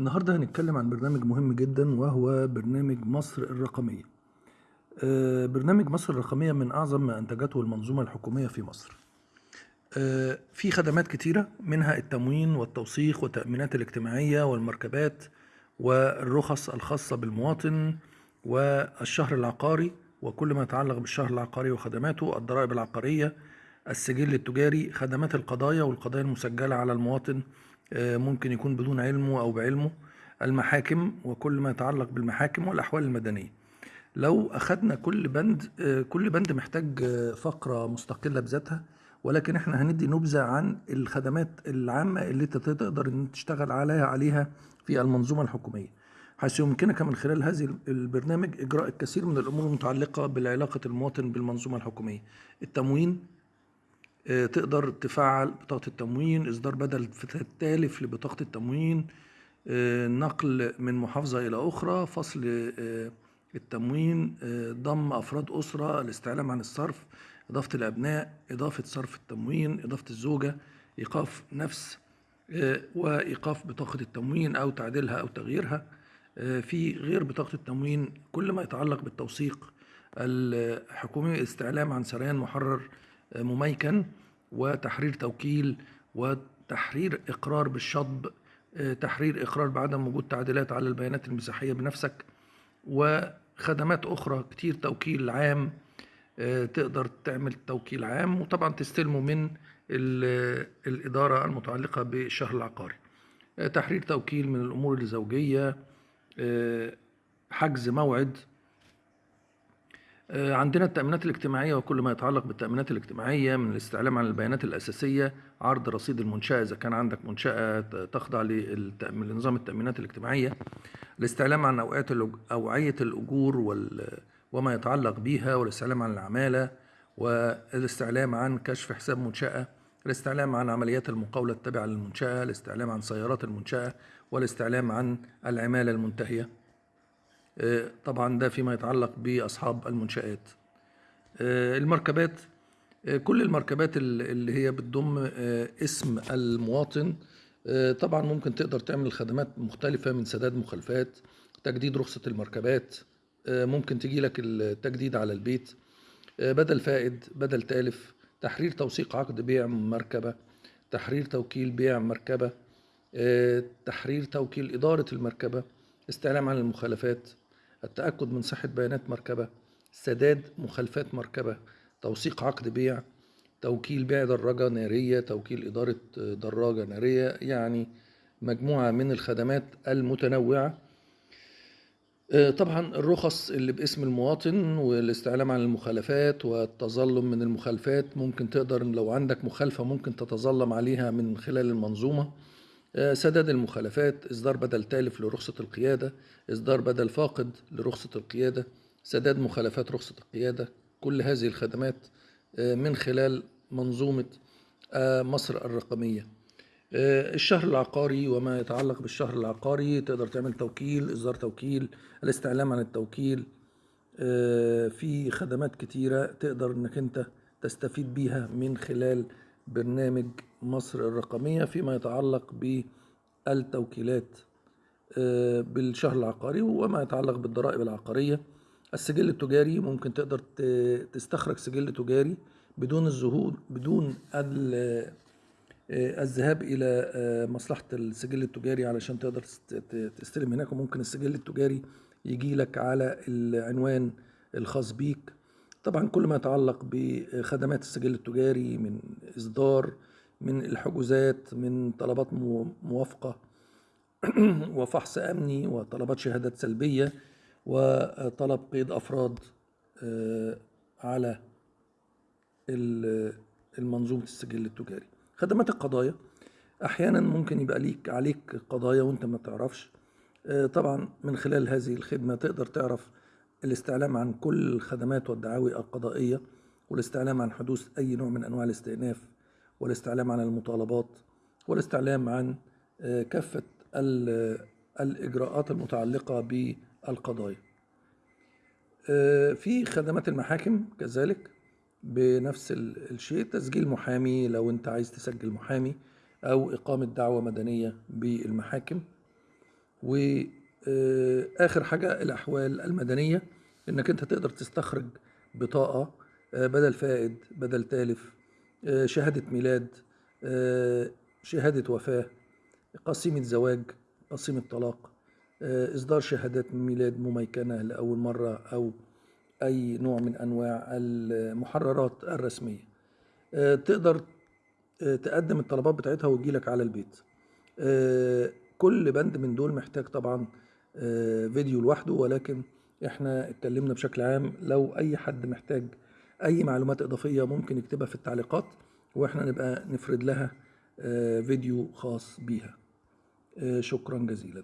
النهاردة هنتكلم عن برنامج مهم جدا وهو برنامج مصر الرقمية. آه، برنامج مصر الرقمية من أعظم ما أنتجته المنظومة الحكومية في مصر. آه، في خدمات كتيرة منها التموين والتوثيق والتأمينات الاجتماعية والمركبات والرخص الخاصة بالمواطن والشهر العقاري وكل ما يتعلق بالشهر العقاري وخدماته الضرائب العقارية السجل التجاري خدمات القضايا والقضايا المسجلة على المواطن ممكن يكون بدون علمه أو بعلمه المحاكم وكل ما يتعلق بالمحاكم والأحوال المدنية. لو أخدنا كل بند آه، كل بند محتاج آه، فقرة مستقلة بذاتها ولكن إحنا هندي نبذة عن الخدمات العامة اللي انت تقدر إن تشتغل عليها عليها في المنظومة الحكومية. حيث يمكنك من خلال هذه البرنامج إجراء الكثير من الأمور المتعلقة بالعلاقة المواطن بالمنظومة الحكومية. التموين آه، تقدر تفعل بطاقة التموين إصدار بدل التالف لبطاقة التموين آه، نقل من محافظة إلى أخرى فصل آه، التموين ضم أفراد أسرة الاستعلام عن الصرف إضافة الأبناء إضافة صرف التموين إضافة الزوجة إيقاف نفس وإيقاف بطاقة التموين أو تعديلها أو تغييرها. في غير بطاقة التموين كل ما يتعلق بالتوثيق الحكومي استعلام عن سريان محرر مميكن وتحرير توكيل وتحرير إقرار بالشطب آه، تحرير إقرار بعدم وجود تعديلات على البيانات المساحية بنفسك وخدمات أخرى كتير توكيل عام آه، تقدر تعمل توكيل عام وطبعا تستلمه من الإدارة المتعلقة بالشهر العقاري. آه، تحرير توكيل من الأمور الزوجية حجز موعد عندنا التأمينات الاجتماعية وكل ما يتعلق بالتأمينات الاجتماعية من الاستعلام عن البيانات الأساسية عرض رصيد المنشأة إذا كان عندك منشأة تخضع لنظام التأمينات الاجتماعية الاستعلام عن أوعية الأجور وما يتعلق بها والاستعلام عن العمالة والاستعلام عن كشف حساب منشأة الاستعلام عن عمليات المقاولة التابعة للمنشأة الاستعلام عن سيارات المنشأة والاستعلام عن العمالة المنتهية. آه، طبعا ده فيما يتعلق بأصحاب المنشآت. آه، المركبات آه، كل المركبات اللي هي بتضم اسم المواطن طبعا ممكن تقدر تعمل خدمات مختلفة من سداد مخالفات تجديد رخصة المركبات ممكن تجي لك التجديد على البيت بدل فائد بدل تالف تحرير توثيق عقد بيع مركبة تحرير توكيل بيع مركبة تحرير توكيل إدارة المركبة استعلام عن المخالفات. التأكد من صحة بيانات مركبة سداد مخالفات مركبة توثيق عقد بيع توكيل بيع دراجة نارية توكيل إدارة دراجة نارية يعني مجموعة من الخدمات المتنوعة. آه، طبعا الرخص اللي باسم المواطن والاستعلام عن المخالفات والتظلم من المخالفات ممكن تقدر لو عندك مخالفة ممكن تتظلم عليها من خلال المنظومة. سداد المخالفات إصدار بدل تالف لرخصة القيادة إصدار بدل فاقد لرخصة القيادة سداد مخالفات رخصة القيادة. كل هذه الخدمات آه، من خلال منظومة آه، مصر الرقمية. الشهر العقاري وما يتعلق بالشهر العقاري تقدر تعمل توكيل إصدار توكيل الاستعلام عن التوكيل. في خدمات كتيرة تقدر إنك أنت تستفيد بيها من خلال برنامج مصر الرقمية فيما يتعلق بالتوكيلات آه، بالشهر العقاري وما يتعلق بالضرائب العقارية. السجل التجاري ممكن تقدر تستخرج سجل تجاري بدون الظهور بدون آه، الذهاب إلى آه، مصلحة السجل التجاري علشان تقدر تستلم هناك. وممكن السجل التجاري يجي لك على العنوان الخاص بيك. طبعا كل ما يتعلق بخدمات السجل التجاري من إصدار من الحجوزات من طلبات موافقة وفحص أمني وطلبات شهادات سلبية وطلب قيد أفراد آه، على المنظومة السجل التجاري. خدمات القضايا أحيانا ممكن يبقى ليك عليك قضايا وأنت ما تعرفش. آه، طبعا من خلال هذه الخدمة تقدر تعرف الاستعلام عن كل الخدمات والدعاوي القضائية. والاستعلام عن حدوث أي نوع من أنواع الاستئناف والاستعلام عن المطالبات والاستعلام عن آه، كافة الإجراءات المتعلقة بالقضايا. آه، في خدمات المحاكم كذلك بنفس الشيء تسجيل محامي لو أنت عايز تسجل محامي أو إقامة دعوة مدنية بالمحاكم. وآخر حاجة الأحوال المدنية إنك أنت تقدر تستخرج بطاقة آه، بدل فائد بدل تالف. آه، شهادة ميلاد آه، شهادة وفاة قسيمة زواج قسيمة طلاق. آه، إصدار شهادات ميلاد مميكنة لأول مرة أو أي نوع من أنواع المحررات الرسمية. آه، تقدر آه، تقدم الطلبات بتاعتها وتجيلك على البيت. آه، كل بند من دول محتاج طبعا آه، فيديو لوحده ولكن إحنا اتكلمنا بشكل عام لو أي حد محتاج أي معلومات إضافية ممكن يكتبها في التعليقات وإحنا نبقى نفرد لها آه، فيديو خاص بيها. آه، شكرا جزيلا.